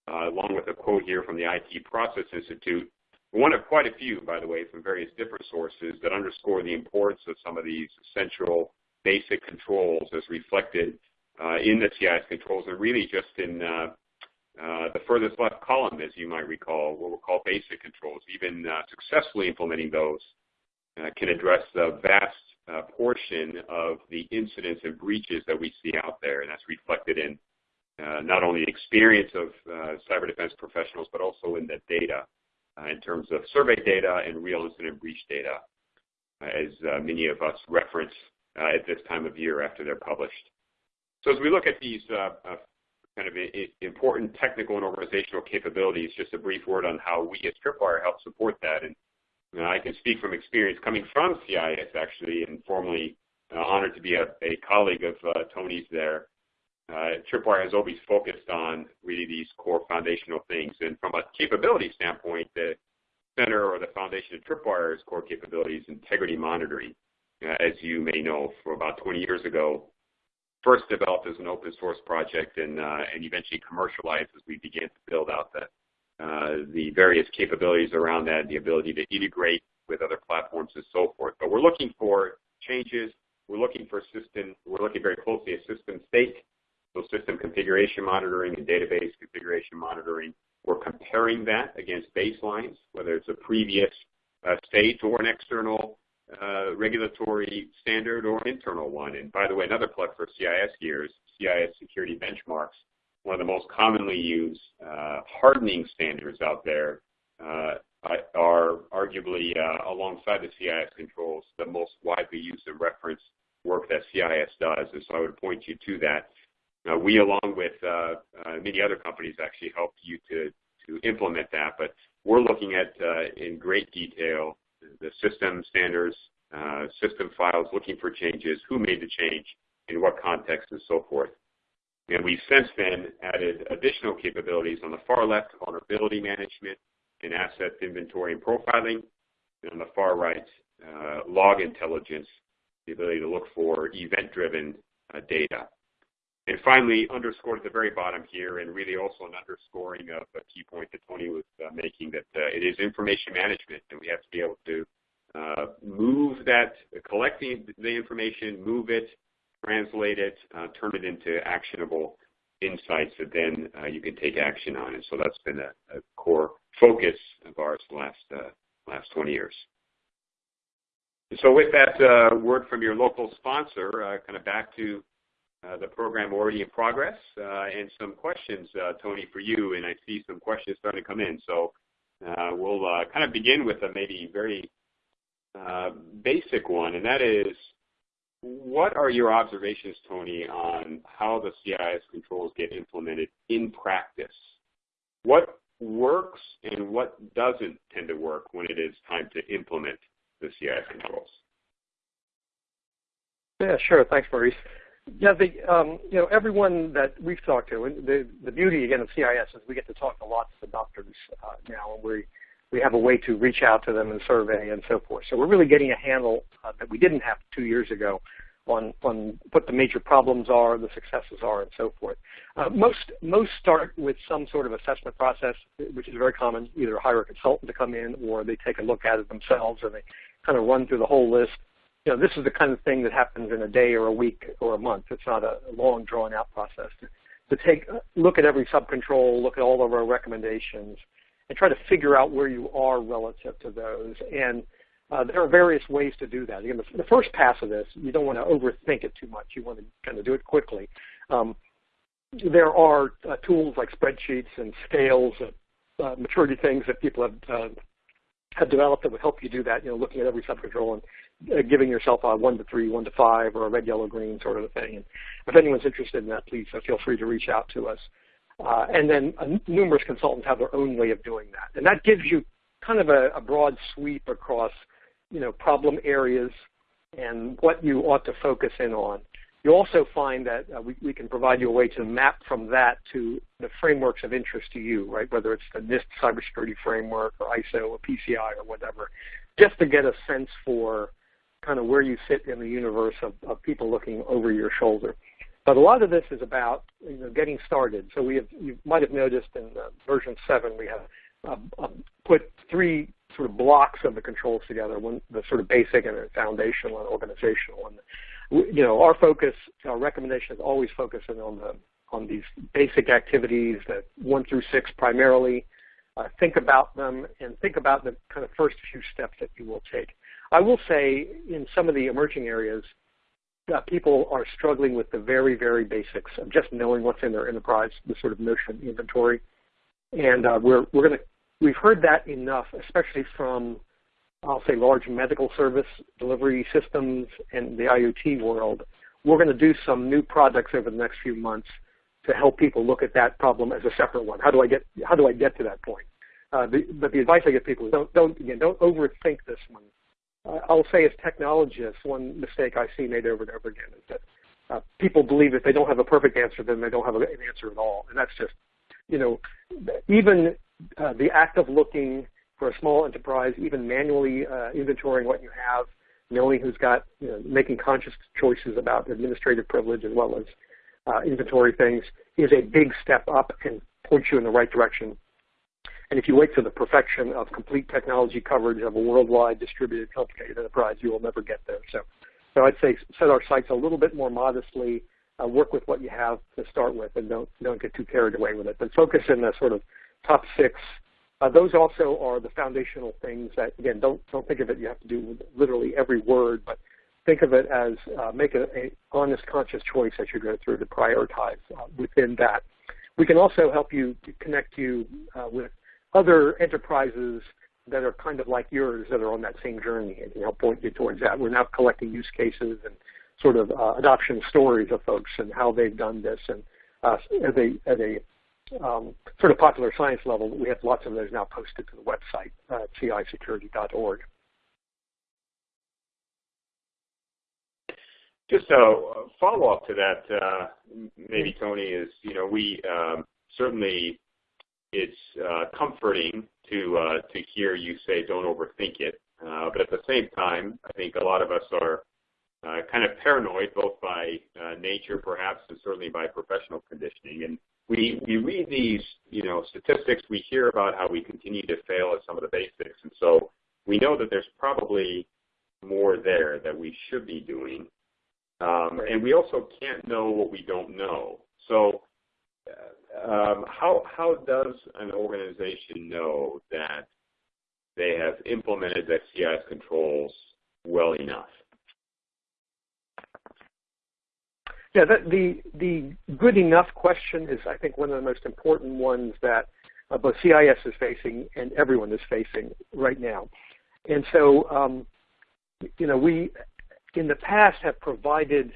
uh, along with a quote here from the IT Process Institute, one of quite a few, by the way, from various different sources that underscore the importance of some of these essential basic controls as reflected uh, in the CIS controls and really just in uh, uh, the furthest left column, as you might recall, what we'll call basic controls. Even uh, successfully implementing those uh, can address the vast uh, portion of the incidents and breaches that we see out there, and that's reflected in not only experience of cyber defense professionals, but also in the data in terms of survey data and real incident breach data, as many of us reference at this time of year after they're published. So as we look at these uh, uh, kind of important technical and organizational capabilities, just a brief word on how we as Tripwire help support that. And you know, I can speak from experience coming from CIS actually, and formerly uh, honored to be a, a colleague of uh, Tony's there. Uh, Tripwire has always focused on really these core foundational things. And from a capability standpoint, the center or the foundation of Tripwire's core capabilities, integrity monitoring. Uh, as you may know, for about 20 years ago, first developed as an open source project and, uh, and eventually commercialized as we began to build out the, uh, the various capabilities around that, the ability to integrate with other platforms and so forth. But we're looking for changes. We're looking for system, we're looking very closely at system state, so system configuration monitoring and database configuration monitoring. We're comparing that against baselines, whether it's a previous uh, state or an external uh, regulatory standard or internal one. And by the way, another plug for CIS here is CIS security benchmarks, one of the most commonly used uh, hardening standards out there, uh, are arguably uh, alongside the CIS controls the most widely used and referenced work that CIS does. And so I would point you to that. Now, we, along with uh, uh, many other companies, actually helped you to, implement that. But we're looking at in great detail the system standards, uh, system files looking for changes, who made the change, in what context, and so forth. And we've since then added additional capabilities on the far left, vulnerability management and asset inventory and profiling, and on the far right, uh, log intelligence, the ability to look for event-driven uh, data. And finally, underscored at the very bottom here, and really also an underscoring of a key point that Tony was uh, making, that uh, it is information management, and we have to be able to uh, move that, collect the, the, information, move it, translate it, uh, turn it into actionable insights that then uh, you can take action on. And so that's been a, a core focus of ours the last, uh, last 20 years. So with that word from your local sponsor, kind of back to uh, the program already in progress, uh, and some questions, uh, Tony, for you, and I see some questions starting to come in. So we'll kind of begin with a maybe very basic one, and that is, what are your observations, Tony, on how the CIS controls get implemented in practice? What works and what doesn't tend to work when it is time to implement the CIS controls? Yeah, sure. Thanks, Maurice. Yeah, the, um, you know, everyone that we've talked to, and the, the beauty again of CIS is we get to talk to lots of doctors uh, now, and we we have a way to reach out to them and survey and so forth. So we're really getting a handle uh, that we didn't have two years ago on on what the major problems are, the successes are, and so forth. Uh, most most start with some sort of assessment process, which is very common. Either hire a consultant to come in, or they take a look at it themselves and they kind of run through the whole list you know, this is the kind of thing that happens in a day or a week or a month. It's not a long, drawn-out process. To, to take look at every subcontrol, look at all of our recommendations, and try to figure out where you are relative to those. And uh, there are various ways to do that. Again, the, the, first pass of this, you don't want to overthink it too much. You want to kind of do it quickly. Um, there are uh, tools like spreadsheets and scales, uh, maturity things that people have uh, have developed that would help you do that. You know, looking at every subcontrol and giving yourself a one to three, one to five, or a red, yellow, green sort of thing. And if anyone's interested in that, please uh, feel free to reach out to us. Uh, and then uh, numerous consultants have their own way of doing that. And that gives you kind of a, a broad sweep across, you know, problem areas and what you ought to focus in on. You also find that uh, we, we, can provide you a way to map from that to the frameworks of interest to you, right? Whether it's the NIST cybersecurity framework or ISO or PCI or whatever, just to get a sense for kind of where you sit in the universe of, of people looking over your shoulder. But a lot of this is about you know, getting started. So we have, you might have noticed in version 7 we have uh, uh, put three sort of blocks of the controls together, one the sort of basic and foundational and organizational. And you know, our focus, our recommendation is always focusing on the on these basic activities that one through six primarily. Uh, think about them and think about the kind of first few steps that you will take. I will say in some of the emerging areas, uh, people are struggling with the very, very basics of just knowing what's in their enterprise, the sort of notion of inventory. And uh, we're, we're going to we've heard that enough, especially from, I'll say, large medical service delivery systems and the IoT world. We're going to do some new projects over the next few months to help people look at that problem as a separate one. How do I get how do I get to that point? Uh, the, but the advice I give people is don't don't again don't overthink this one. I'll say as technologists, one mistake I see made over and over again is that uh, people believe if they don't have a perfect answer, then they don't have an answer at all, and that's just you know even uh, the act of looking for a small enterprise, even manually uh, inventorying what you have, knowing who's got, you know, making conscious choices about administrative privilege as well as uh, inventory things is a big step up and points you in the right direction. And if you wait for the perfection of complete technology coverage of a worldwide distributed complicated enterprise, you will never get there. So, so I'd say set our sights a little bit more modestly, uh, work with what you have to start with, and don't don't get too carried away with it. But focus in the sort of top six. Uh, those also are the foundational things that, again, don't don't think of it. You have to do literally every word, but think of it as uh, make an honest, conscious choice as you go through to prioritize uh, within that. We can also help you connect you uh, with other enterprises that are kind of like yours that are on that same journey and help point you towards that. We're now collecting use cases and sort of uh, adoption stories of folks and how they've done this. And uh, as a, as a um, sort of popular science level, we have lots of those now posted to the website, uh, cisecurity.org. Just a follow-up to that, uh, maybe Tony, is you know we um, certainly it's uh, comforting to uh, to hear you say don't overthink it, uh, but at the same time, I think a lot of us are uh, kind of paranoid, both by uh, nature perhaps, and certainly by professional conditioning. And we we read these you know statistics. We hear about how we continue to fail at some of the basics, and so we know that there's probably more there that we should be doing. Um, and we also can't know what we don't know. So, uh, um, how how does an organization know that they have implemented the CIS controls well enough? Yeah, that, the the good enough question is, I think, one of the most important ones that uh, both CIS is facing and everyone is facing right now. And so, um, you know, we in the past have provided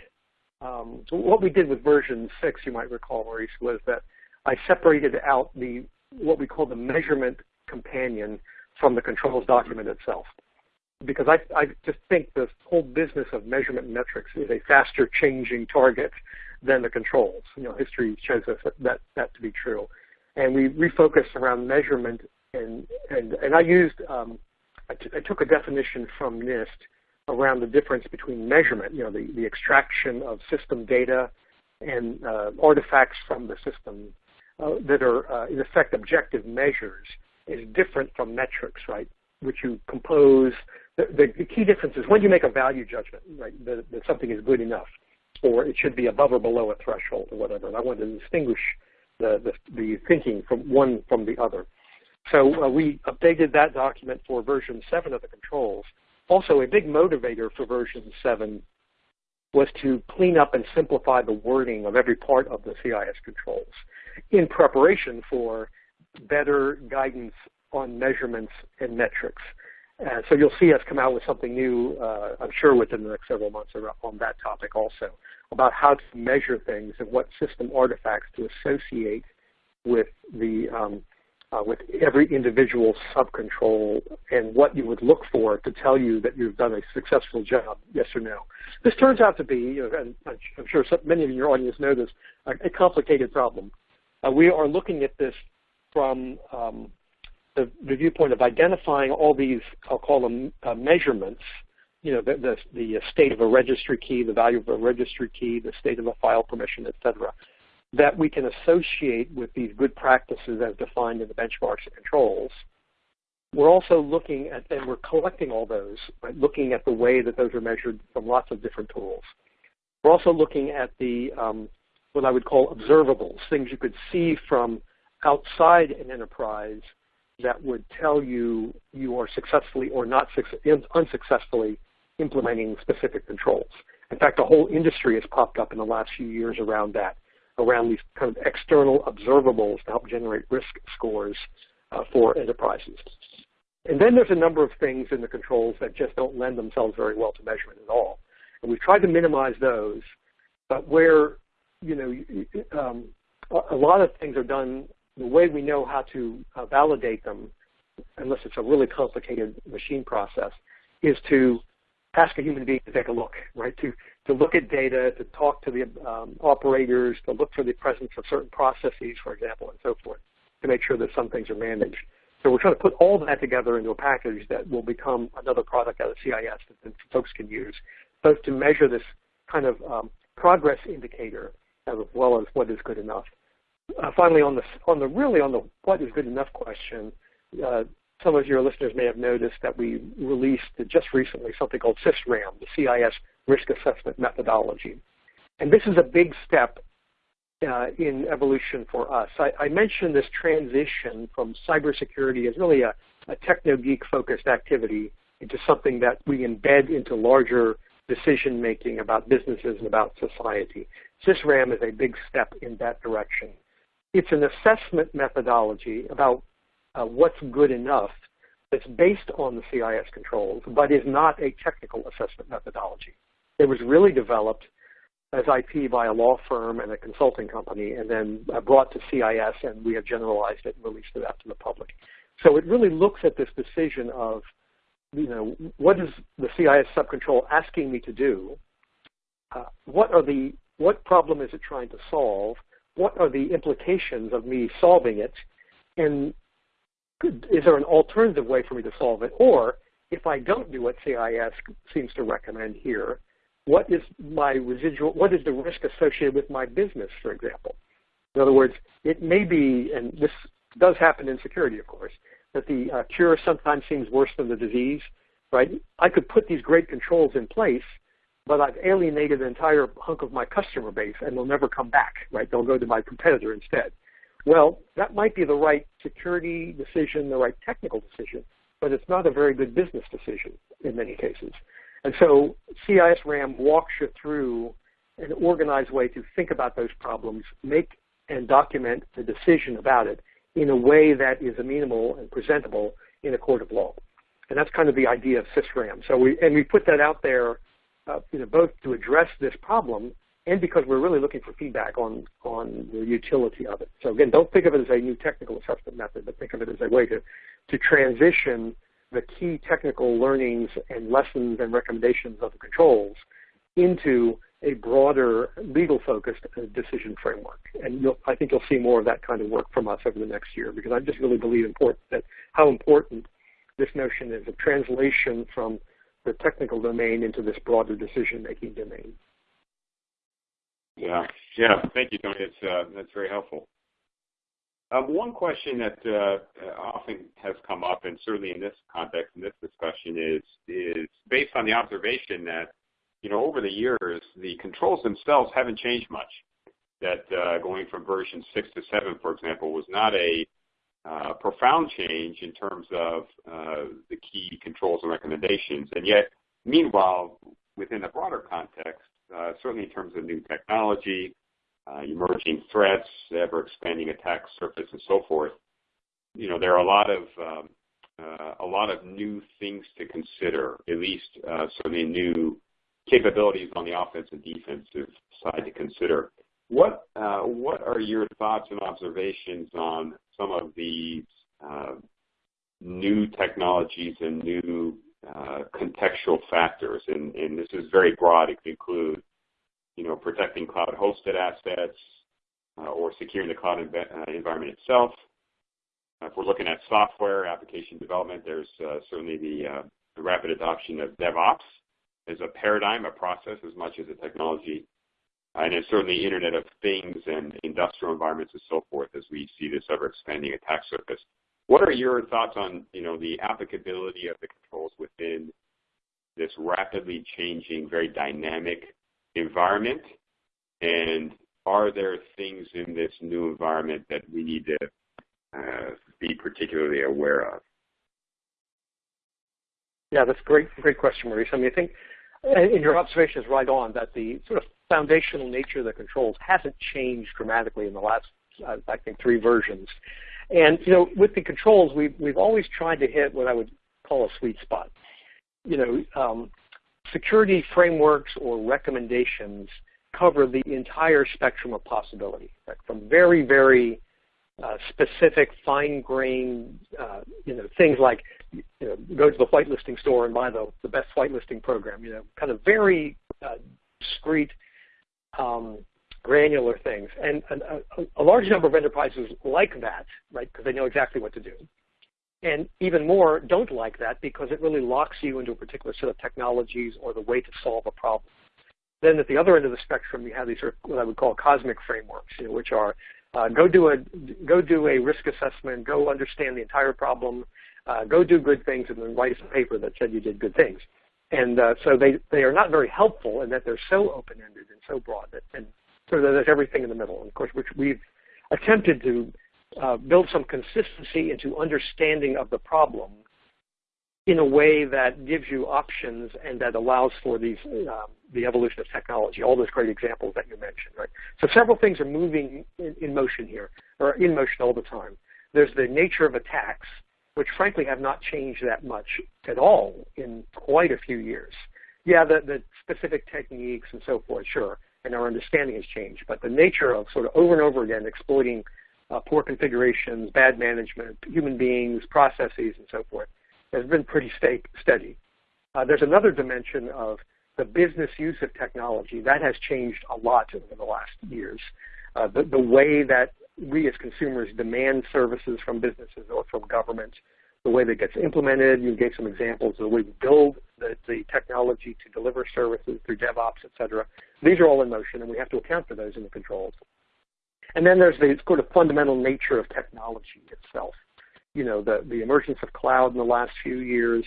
um, what we did with version six. You might recall, Maurice, was that I separated out the what we call the measurement companion from the controls document itself because I, I just think the whole business of measurement metrics is a faster changing target than the controls. You know, history shows us that, that, that to be true. And we refocused around measurement, and, and, and I used, um, I, took a definition from NIST around the difference between measurement, you know, the, the extraction of system data and uh, artifacts from the system uh, that are, uh, in effect, objective measures is different from metrics, right? Which you compose the, the, key difference is when you make a value judgment, right, that, that, something is good enough, or it should be above or below a threshold or whatever. And I want to distinguish the, the, the thinking from one from the other. So uh, we updated that document for version 7 of the controls. Also, a big motivator for version 7 was to clean up and simplify the wording of every part of the CIS controls in preparation for better guidance on measurements and metrics. And so you'll see us come out with something new, uh, I'm sure within the next several months on that topic also, about how to measure things and what system artifacts to associate with the um, uh, with every individual subcontrol and what you would look for to tell you that you've done a successful job, yes or no. This turns out to be, you know, and I'm sure many of your audience know this, a, complicated problem. Uh, we are looking at this from um, the, the viewpoint of identifying all these, I'll call them uh, measurements, you know, the, the, the, state of a registry key, the value of a registry key, the state of a file permission, et cetera, that we can associate with these good practices as defined in the benchmarks and controls. we're also looking at, and we're collecting all those, right, looking at the way that those are measured from lots of different tools. We're also looking at the um, what I would call observables, things you could see from outside an enterprise that would tell you you are successfully or not unsuccessfully implementing specific controls. In fact, a whole industry has popped up in the last few years around that, around these kind of external observables to help generate risk scores uh, for enterprises. And then there's a number of things in the controls that just don't lend themselves very well to measurement at all. And we've tried to minimize those, but where, you know, um, a lot of things are done the way we know how to uh, validate them, unless it's a really complicated machine process, is to ask a human being to take a look, right? To, to look at data, to talk to the um, operators, to look for the presence of certain processes, for example, and so forth, to make sure that some things are managed. So we're trying to put all that together into a package that will become another product out of CIS that folks can use, both to measure this kind of um, progress indicator as well as what is good enough. Uh, finally, on the on the really on the what is good enough question, uh, some of your listeners may have noticed that we released just recently something called CIS-RAM, the CIS Risk Assessment Methodology, and this is a big step uh, in evolution for us. I, I, mentioned this transition from cybersecurity as really a, a techno-geek focused activity into something that we embed into larger decision making about businesses and about society. CIS-RAM is a big step in that direction. It's an assessment methodology about uh, what's good enough that's based on the CIS controls, but is not a technical assessment methodology. It was really developed as IP by a law firm and a consulting company, and then uh, brought to CIS, and we have generalized it and released it out to the public. So it really looks at this decision of, you know, what is the CIS subcontrol asking me to do? Uh, what are the what problem is it trying to solve? What are the implications of me solving it? And is there an alternative way for me to solve it? Or if I don't do what CIS seems to recommend here, what is my residual, what is the risk associated with my business, for example? In other words, it may be, and this does happen in security, of course, that the uh, cure sometimes seems worse than the disease, right? I could put these great controls in place, but I've alienated an entire hunk of my customer base, and they'll never come back, right? They'll go to my competitor instead. Well, that might be the right security decision, the right technical decision, but it's not a very good business decision in many cases. And so CIS-RAM walks you through an organized way to think about those problems, make and document the decision about it in a way that is amenable and presentable in a court of law. And that's kind of the idea of CIS-RAM. So we, and we put that out there uh, you know, both to address this problem and because we're really looking for feedback on, on the utility of it. So again, don't think of it as a new technical assessment method, but think of it as a way to, to transition the key technical learnings and lessons and recommendations of the controls into a broader legal-focused decision framework. And I think you'll see more of that kind of work from us over the next year because I just really believe important that how important this notion is of translation from the technical domain into this broader decision-making domain. Yeah, yeah. Thank you, Tony. It's uh, that's very helpful. Um, one question that uh, often has come up, and certainly in this context, in this discussion, is is based on the observation that you know over the years the controls themselves haven't changed much. That uh, going from version six to seven, for example, was not a uh, profound change in terms of uh, the key controls and recommendations. And yet, meanwhile, within a broader context, uh, certainly in terms of new technology, uh, emerging threats, ever-expanding attack surface, and so forth, you know, there are a lot of um, uh, a lot of new things to consider, at least uh, certainly new capabilities on the offensive and defensive side to consider. What uh, what are your thoughts and observations on some of these uh, new technologies and new uh, contextual factors? And, this is very broad. It could include, you know, protecting cloud-hosted assets or securing the cloud env environment itself. if we're looking at software application development, there's certainly the rapid adoption of DevOps as a paradigm, a process, as much as a technology and it's certainly Internet of Things and industrial environments and so forth as we see this ever-expanding attack surface. what are your thoughts on you know the applicability of the controls within this rapidly changing, very dynamic environment? And are there things in this new environment that we need to uh, be particularly aware of? Yeah, that's a great, great question, Maurice. I mean, I think, and your observation is right on that the sort of foundational nature of the controls hasn't changed dramatically in the last, uh, I think, three versions. And you know, with the controls, we've we've always tried to hit what I would call a sweet spot. You know, um, security frameworks or recommendations cover the entire spectrum of possibility, right? from very, very uh, specific, fine-grained, uh, you know, things like, you know, go to the whitelisting store and buy the, the best whitelisting program, you know, kind of very uh, discrete, um, granular things. And, a, a, large number of enterprises like that, right, because they know exactly what to do. And even more don't like that because it really locks you into a particular set of technologies or the way to solve a problem. Then at the other end of the spectrum, you have these sort of what I would call cosmic frameworks, you know, which are uh, go do a go do a risk assessment, go understand the entire problem, uh, go do good things, and then write a paper that said you did good things. And uh, so they they are not very helpful in that they're so open-ended and so broad that and so there's everything in the middle. And of course, which we've attempted to uh, build some consistency into understanding of the problem in a way that gives you options and that allows for these um, the evolution of technology, all those great examples that you mentioned, right? So several things are moving in, in motion here, or in motion all the time. There's the nature of attacks, which frankly have not changed that much at all in quite a few years. Yeah, the, the specific techniques and so forth, sure, and our understanding has changed, but the nature of sort of over and over again exploiting uh, poor configurations, bad management, human beings, processes, and so forth has been pretty steady. Uh, there's another dimension of the business use of technology. That has changed a lot over the last years. Uh, the, the, way that we as consumers demand services from businesses or from governments, the way that gets implemented. You gave some examples of the way we build the, the technology to deliver services through DevOps, et cetera. These are all in motion, and we have to account for those in the controls. And then there's the sort of fundamental nature of technology itself. You know, the, the emergence of cloud in the last few years,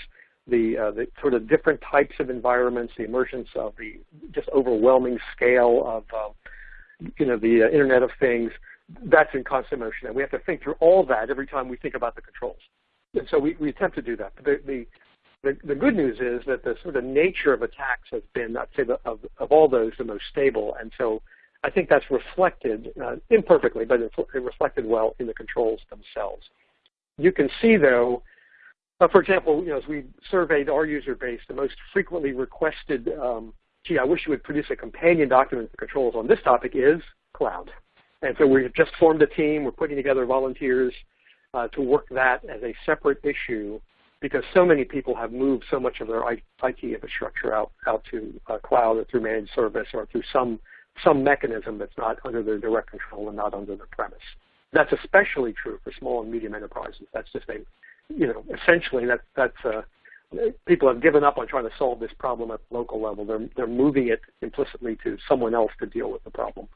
the, uh, the sort of different types of environments, the emergence of the just overwhelming scale of, uh, you know, the uh, Internet of Things, that's in constant motion. And we have to think through all that every time we think about the controls. And so we, we attempt to do that. The, the, the, the, good news is that the sort of nature of attacks has been, I'd say, the, of, of all those, the most stable. And so I think that's reflected, uh, imperfectly, but it reflected well in the controls themselves. You can see, though, uh, for example, you know, as we surveyed our user base, the most frequently requested, um, gee, I wish you would produce a companion document for controls on this topic is cloud. And so we've just formed a team. We're putting together volunteers uh, to work that as a separate issue because so many people have moved so much of their IT infrastructure out, out to uh, cloud or through managed service or through some some mechanism that's not under their direct control and not under their premise. That's especially true for small and medium enterprises. That's just a, you know, essentially that, that's uh, people have given up on trying to solve this problem at local level. They're, they're moving it implicitly to someone else to deal with the problem.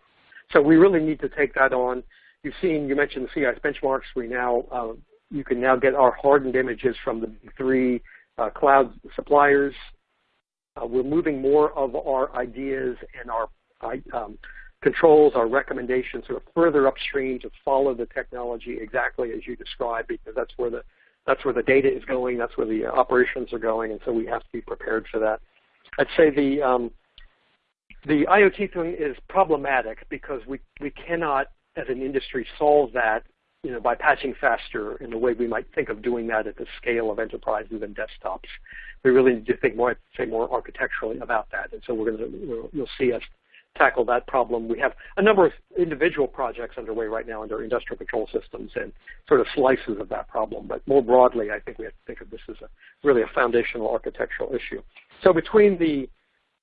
So we really need to take that on. You've seen, you mentioned the CIS benchmarks. We now, uh, you can now get our hardened images from the three uh, cloud suppliers. Uh, we're moving more of our ideas and our um, controls, our recommendations sort of further upstream to follow the technology exactly as you described because that's where the that's where the data is going, that's where the operations are going, and so we have to be prepared for that. I'd say the um, the IoT thing is problematic because we, we cannot, as an industry, solve that you know, by patching faster in the way we might think of doing that at the scale of enterprises and desktops. We really need to think more, say more architecturally about that, and so we're going to, you'll see us tackle that problem. We have a number of individual projects underway right now under industrial control systems and sort of slices of that problem. But more broadly, I think we have to think of this as a, really a foundational architectural issue. So between the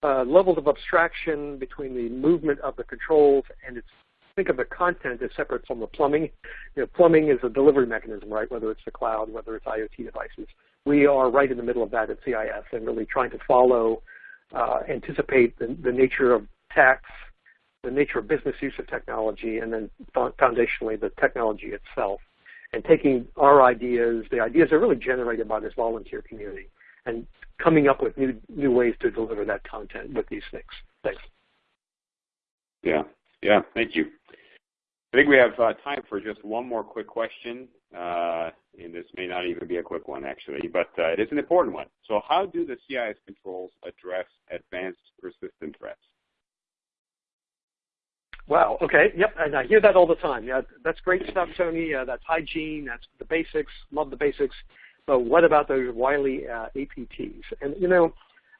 uh, levels of abstraction, between the movement of the controls, and it's think of the content as separate from the plumbing. You know, plumbing is a delivery mechanism, right? Whether it's the cloud, whether it's IoT devices. We are right in the middle of that at CIS and really trying to follow, uh, anticipate the, the nature of tax, the nature of business use of technology, and then foundationally the technology itself. and taking our ideas, the ideas are really generated by this volunteer community, and coming up with new new ways to deliver that content with these things. Thanks. Yeah, yeah, thank you. I think we have uh, time for just one more quick question, uh, and this may not even be a quick one actually, but uh, it is an important one. So how do the CIS controls address advanced persistent threats? Wow. Okay. Yep. And I hear that all the time. Yeah, that's great stuff, Tony. Uh, that's hygiene. That's the basics. Love the basics. But what about those wily uh, APTs? And you know,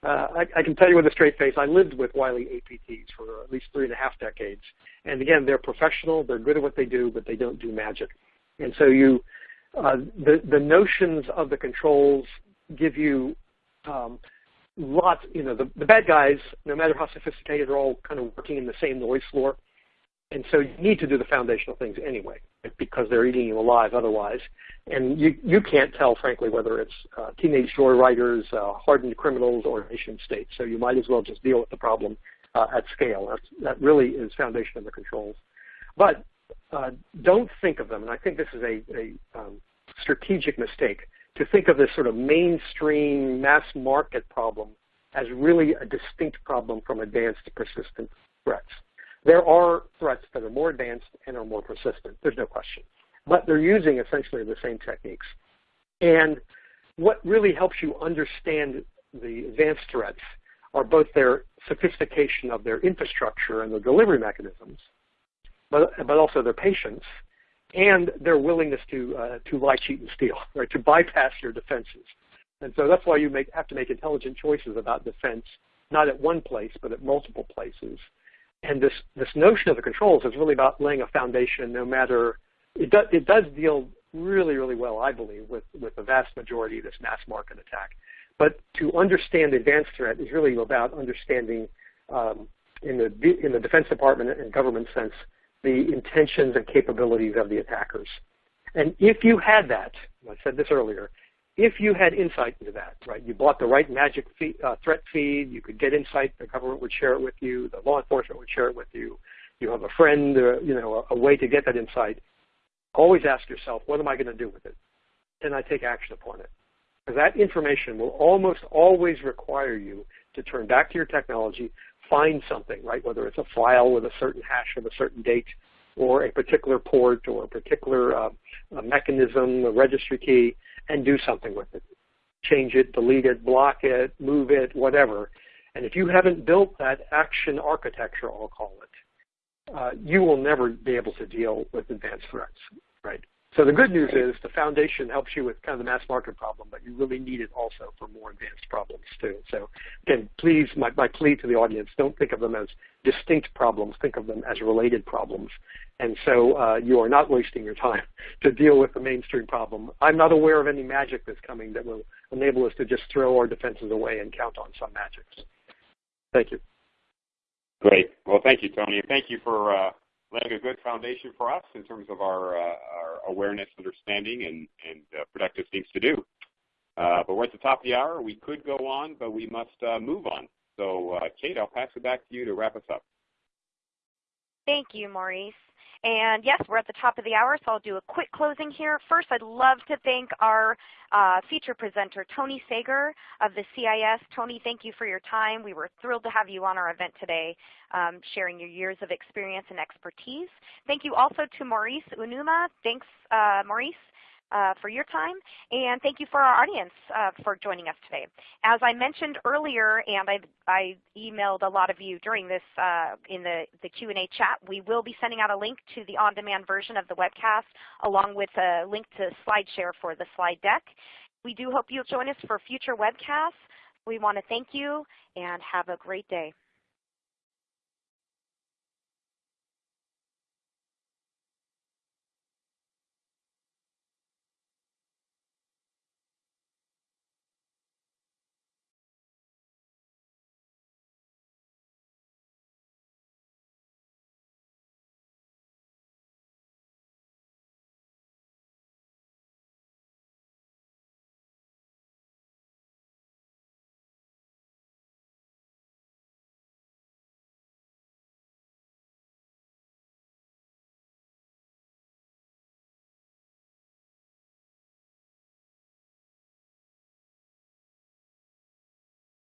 uh, I, I, can tell you with a straight face, I lived with wily APTs for at least three and a half decades. And again, they're professional. They're good at what they do, but they don't do magic. And so you, uh, the the notions of the controls give you um, lots. You know, the, the bad guys, no matter how sophisticated, are all kind of working in the same noise floor. And so you need to do the foundational things anyway because they're eating you alive otherwise. And you, you can't tell, frankly, whether it's uh, teenage joyriders, uh, hardened criminals, or nation states. So you might as well just deal with the problem uh, at scale. That's, that really is foundation of the controls. But uh, don't think of them, and I think this is a, a um, strategic mistake, to think of this sort of mainstream mass market problem as really a distinct problem from advanced persistent threats. There are threats that are more advanced and are more persistent. There's no question. But they're using essentially the same techniques. And what really helps you understand the advanced threats are both their sophistication of their infrastructure and their delivery mechanisms, but, but also their patience and their willingness to, uh, to lie, cheat, and steal, right, to bypass your defenses. And so that's why you make, have to make intelligent choices about defense, not at one place, but at multiple places. And this, this notion of the controls is really about laying a foundation no matter, it, do, it does deal really, really well, I believe, with, with the vast majority of this mass market attack. But to understand advanced threat is really about understanding um, in, the, in the Defense Department and government sense the intentions and capabilities of the attackers. And if you had that, I said this earlier, if you had insight into that, right? You bought the right magic feed, uh, threat feed, you could get insight, the government would share it with you, the law enforcement would share it with you, you have a friend, uh, you know, a, a, way to get that insight, always ask yourself, what am I going to do with it? Can I take action upon it? Because that information will almost always require you to turn back to your technology, find something, right? Whether it's a file with a certain hash of a certain date, or a particular port, or a particular uh, a mechanism, a registry key, and do something with it. Change it, delete it, block it, move it, whatever. And if you haven't built that action architecture, I'll call it, uh, you will never be able to deal with advanced threats, right? So the good news is the foundation helps you with kind of the mass market problem, but you really need it also for more advanced problems too. So again, please, my, my plea to the audience, don't think of them as distinct problems, think of them as related problems. And so uh, you are not wasting your time to deal with the mainstream problem. I'm not aware of any magic that's coming that will enable us to just throw our defenses away and count on some magics. Thank you. Great. Well, thank you, Tony. And thank you for uh, laying a good foundation for us in terms of our, uh, our awareness, understanding, and, and uh, productive things to do. Uh, but we're at the top of the hour. We could go on, but we must uh, move on. So, uh, Kate, I'll pass it back to you to wrap us up. Thank you, Maurice. And yes, we're at the top of the hour, so I'll do a quick closing here. First, I'd love to thank our uh, feature presenter, Tony Sager of the CIS. Tony, thank you for your time. We were thrilled to have you on our event today, um, sharing your years of experience and expertise. Thank you also to Maurice Uenuma. Thanks, uh, Maurice uh, for your time, and thank you for our audience uh, for joining us today. As I mentioned earlier, and I, I emailed a lot of you during this uh, in the, the Q&A chat, we will be sending out a link to the on-demand version of the webcast along with a link to SlideShare for the slide deck. We do hope you'll join us for future webcasts. We want to thank you and have a great day.